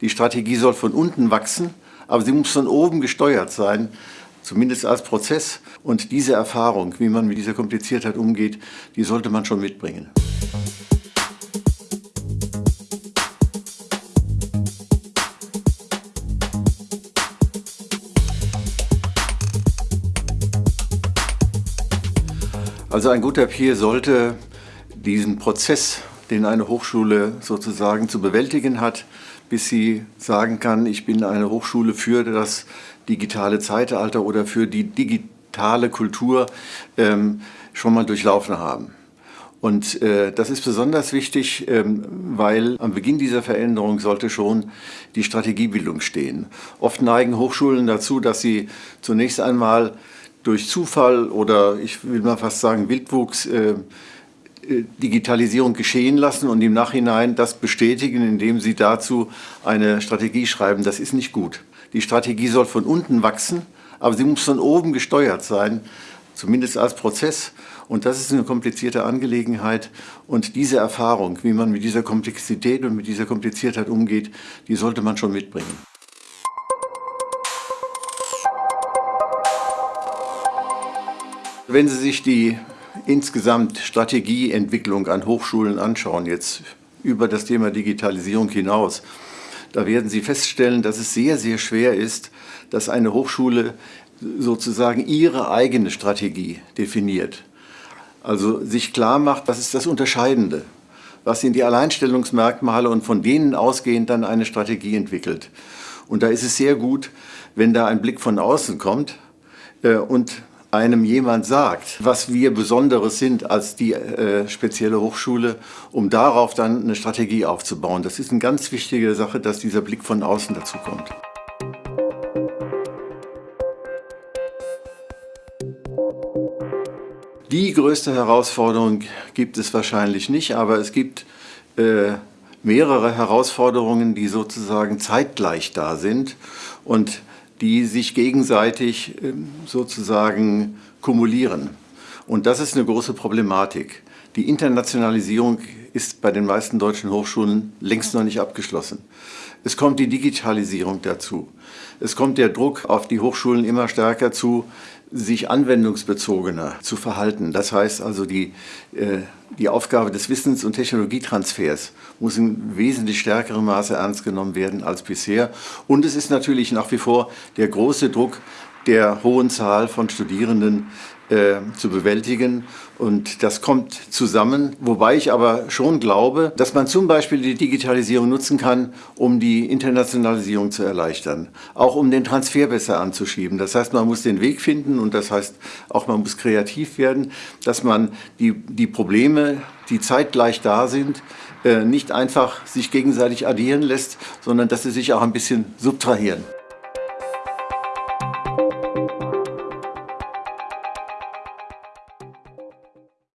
Die Strategie soll von unten wachsen, aber sie muss von oben gesteuert sein, zumindest als Prozess. Und diese Erfahrung, wie man mit dieser Kompliziertheit umgeht, die sollte man schon mitbringen. Also ein guter Peer sollte diesen Prozess, den eine Hochschule sozusagen zu bewältigen hat, bis sie sagen kann, ich bin eine Hochschule für das digitale Zeitalter oder für die digitale Kultur, ähm, schon mal durchlaufen haben. Und äh, das ist besonders wichtig, ähm, weil am Beginn dieser Veränderung sollte schon die Strategiebildung stehen. Oft neigen Hochschulen dazu, dass sie zunächst einmal durch Zufall oder ich will mal fast sagen Wildwuchs äh, Digitalisierung geschehen lassen und im Nachhinein das bestätigen, indem sie dazu eine Strategie schreiben. Das ist nicht gut. Die Strategie soll von unten wachsen, aber sie muss von oben gesteuert sein, zumindest als Prozess. Und das ist eine komplizierte Angelegenheit. Und diese Erfahrung, wie man mit dieser Komplexität und mit dieser Kompliziertheit umgeht, die sollte man schon mitbringen. Wenn Sie sich die insgesamt Strategieentwicklung an Hochschulen anschauen, jetzt über das Thema Digitalisierung hinaus, da werden Sie feststellen, dass es sehr, sehr schwer ist, dass eine Hochschule sozusagen ihre eigene Strategie definiert. Also sich klar macht, was ist das Unterscheidende, was sind die Alleinstellungsmerkmale und von denen ausgehend dann eine Strategie entwickelt. Und da ist es sehr gut, wenn da ein Blick von außen kommt äh, und einem jemand sagt, was wir Besonderes sind als die äh, spezielle Hochschule, um darauf dann eine Strategie aufzubauen. Das ist eine ganz wichtige Sache, dass dieser Blick von außen dazu kommt. Die größte Herausforderung gibt es wahrscheinlich nicht, aber es gibt äh, mehrere Herausforderungen, die sozusagen zeitgleich da sind. Und die sich gegenseitig ähm, sozusagen kumulieren. Und das ist eine große Problematik. Die Internationalisierung ist bei den meisten deutschen Hochschulen längst noch nicht abgeschlossen. Es kommt die Digitalisierung dazu. Es kommt der Druck auf die Hochschulen immer stärker zu, sich anwendungsbezogener zu verhalten. Das heißt also, die, äh, die Aufgabe des Wissens- und Technologietransfers muss in wesentlich stärkerem Maße ernst genommen werden als bisher. Und es ist natürlich nach wie vor der große Druck der hohen Zahl von Studierenden äh, zu bewältigen. Und das kommt zusammen, wobei ich aber schon glaube, dass man zum Beispiel die Digitalisierung nutzen kann, um die Internationalisierung zu erleichtern, auch um den Transfer besser anzuschieben. Das heißt, man muss den Weg finden und das heißt auch, man muss kreativ werden, dass man die, die Probleme, die zeitgleich da sind, äh, nicht einfach sich gegenseitig addieren lässt, sondern dass sie sich auch ein bisschen subtrahieren.